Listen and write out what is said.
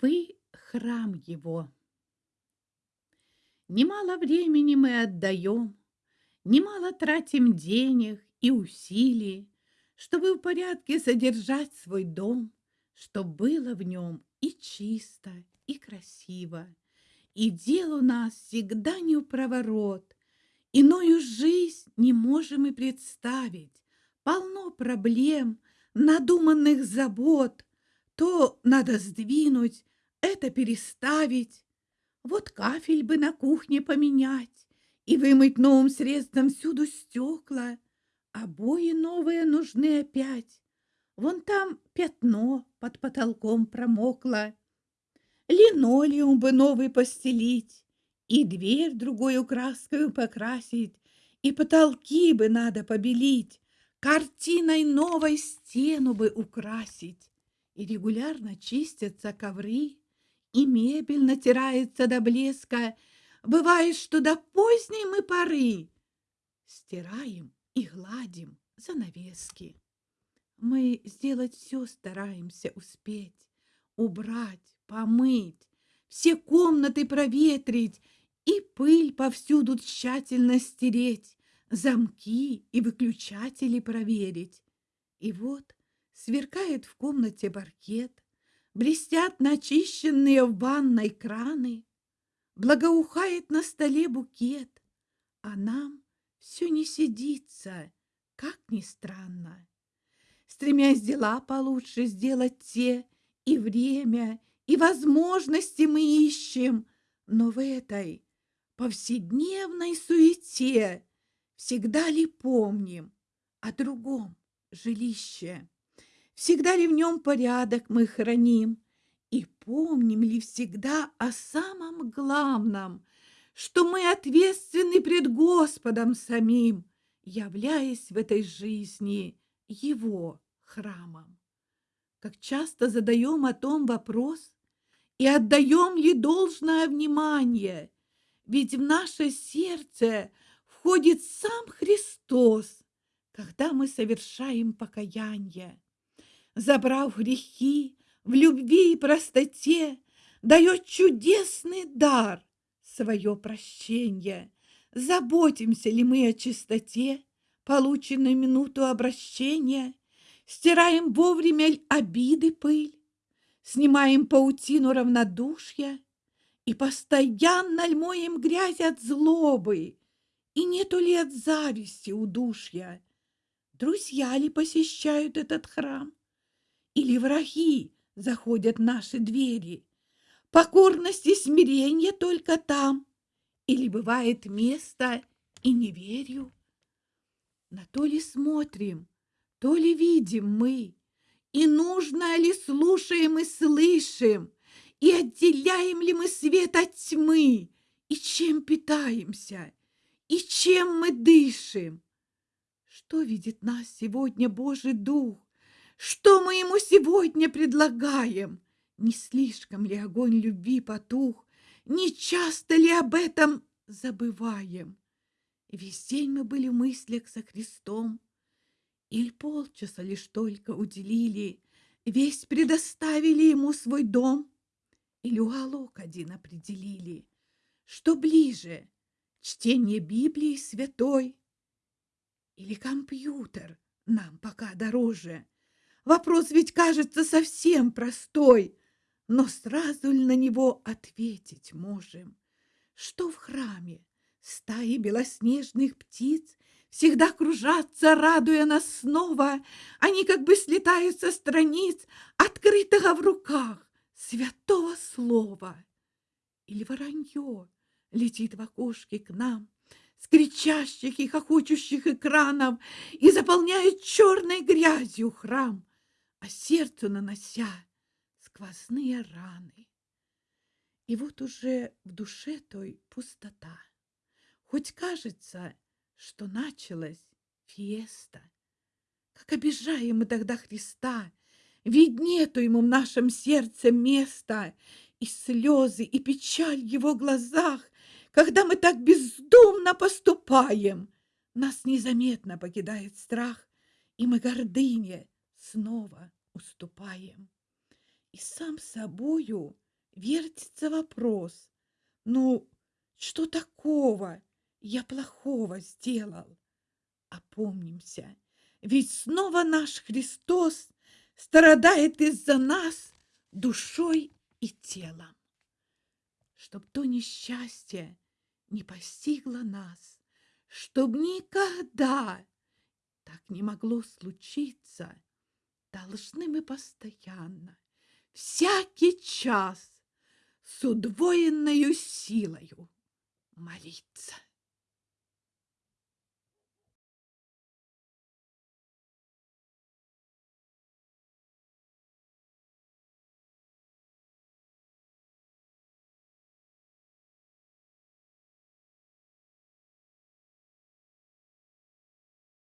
Вы храм его. Немало времени мы отдаем, немало тратим денег и усилий, чтобы в порядке содержать свой дом, чтобы было в нем и чисто, и красиво. И дел у нас всегда не в проворот, Иною жизнь не можем и представить. Полно проблем, надуманных забот. То надо сдвинуть, это переставить. Вот кафель бы на кухне поменять и вымыть новым средством всюду стекла. Обои новые нужны опять. Вон там пятно под потолком промокло. Линолеум бы новый постелить, и дверь другой краской покрасить, и потолки бы надо побелить, картиной новой стену бы украсить, и регулярно чистятся ковры, и мебель натирается до блеска. Бывает, что до поздней мы поры стираем и гладим занавески. Мы сделать все стараемся успеть, убрать, помыть, все комнаты проветрить и пыль повсюду тщательно стереть, замки и выключатели проверить. И вот сверкает в комнате паркет, Блестят начищенные в ванной краны, Благоухает на столе букет, А нам все не сидится, как ни странно. Стремясь дела получше сделать те, И время, и возможности мы ищем, Но в этой повседневной суете Всегда ли помним о другом жилище? Всегда ли в нем порядок мы храним? И помним ли всегда о самом главном, Что мы ответственны пред Господом самим, Являясь в этой жизни Его храмом? Как часто задаем о том вопрос И отдаем ей должное внимание, Ведь в наше сердце входит сам Христос, Когда мы совершаем покаяние забрав грехи, в любви и простоте дает чудесный дар свое прощение. Заботимся ли мы о чистоте, полученной минуту обращения, стираем вовремя обиды пыль, снимаем паутину равнодушия и постоянно ль моем грязь от злобы, и нету ли от зависти удушья? Друзья ли посещают этот храм? Или враги заходят в наши двери. Покорность и смирение только там, или бывает место и не верю. На то ли смотрим, то ли видим мы, и нужно ли слушаем и слышим, и отделяем ли мы свет от тьмы, и чем питаемся, и чем мы дышим. Что видит нас сегодня Божий Дух? Что мы ему сегодня предлагаем? Не слишком ли огонь любви потух? Не часто ли об этом забываем? Весь день мы были в мыслях со Христом, Или полчаса лишь только уделили, Весь предоставили ему свой дом, Или уголок один определили, Что ближе, чтение Библии святой Или компьютер нам пока дороже — Вопрос ведь кажется совсем простой, но сразу ли на него ответить можем? Что в храме стаи белоснежных птиц всегда кружатся, радуя нас снова, они как бы слетают со страниц, открытого в руках святого слова. Или воронье летит в окошке к нам, с кричащих и хохочущих экранов и заполняет черной грязью храм а сердцу нанося сквозные раны. И вот уже в душе той пустота. Хоть кажется, что началась фиеста. Как обижаем мы тогда Христа, ведь нету ему в нашем сердце места, и слезы, и печаль в его глазах, когда мы так бездумно поступаем. Нас незаметно покидает страх, и мы гордыне снова уступаем. И сам собою вертится вопрос. Ну, что такого я плохого сделал? Опомнимся, ведь снова наш Христос страдает из-за нас душой и телом. Чтоб то несчастье не постигло нас, чтоб никогда так не могло случиться, должны мы постоянно, всякий час с удвоенной силою молиться.